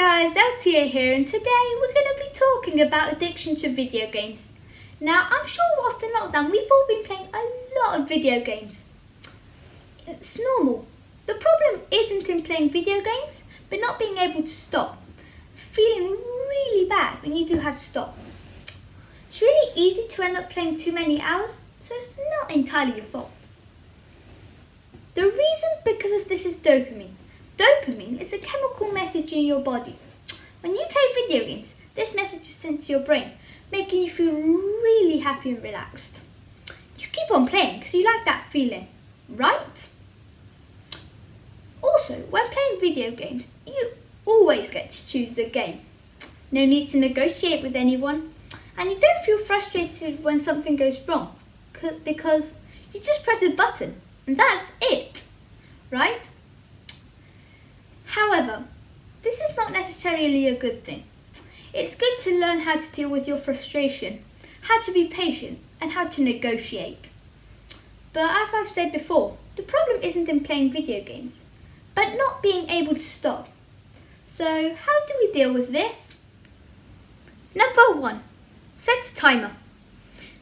LTA here and today we're going to be talking about addiction to video games. Now I'm sure whilst in lockdown we've all been playing a lot of video games. It's normal. The problem isn't in playing video games but not being able to stop. Feeling really bad when you do have to stop. It's really easy to end up playing too many hours so it's not entirely your fault. The reason because of this is dopamine. Dopamine is a chemical message in your body. When you play video games, this message is sent to your brain, making you feel really happy and relaxed. You keep on playing because you like that feeling, right? Also, when playing video games, you always get to choose the game. No need to negotiate with anyone, and you don't feel frustrated when something goes wrong because you just press a button and that's it, right? However, this is not necessarily a good thing. It's good to learn how to deal with your frustration, how to be patient, and how to negotiate. But as I've said before, the problem isn't in playing video games, but not being able to stop. So how do we deal with this? Number one, set a timer.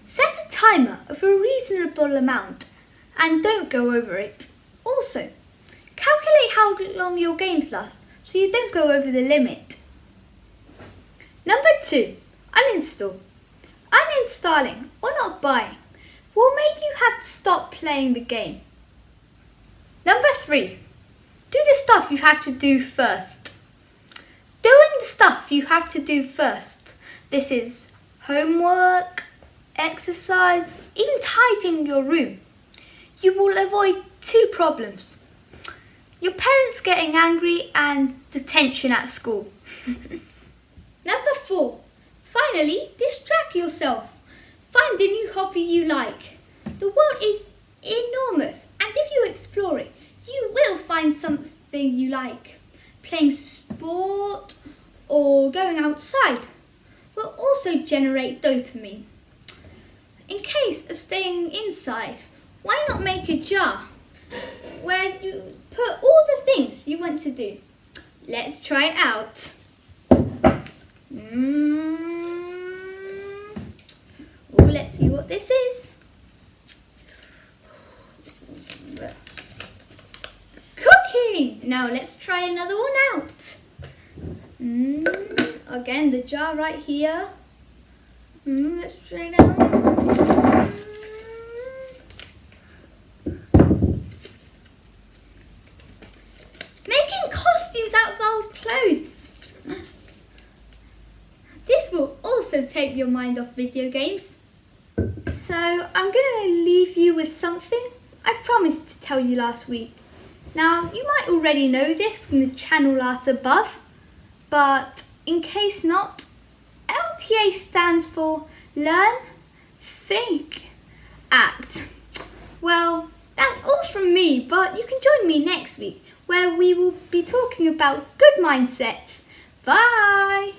Set a timer of a reasonable amount and don't go over it. Also, Calculate how long your games last so you don't go over the limit. Number two, uninstall. Uninstalling or not buying will make you have to stop playing the game. Number three, do the stuff you have to do first. Doing the stuff you have to do first. This is homework, exercise, even tidying your room. You will avoid two problems getting angry and detention at school. Number four, finally, distract yourself. Find a new hobby you like. The world is enormous and if you explore it, you will find something you like. Playing sport or going outside will also generate dopamine. In case of staying inside, why not make a jar where you put all the things you want to do. Let's try it out. Mm. Ooh, let's see what this is. Cooking! Now let's try another one out. Mm. Again, the jar right here. Mm, let's try it out. clothes. This will take your mind off video games. So I'm to leave you with something I promised to tell you last week. Now you might already know this from the channel art above, but in case not, LTA stands for Learn, Think, Act. Well, that's all from me, but you can join me next week where we will be talking about good mindsets. Bye!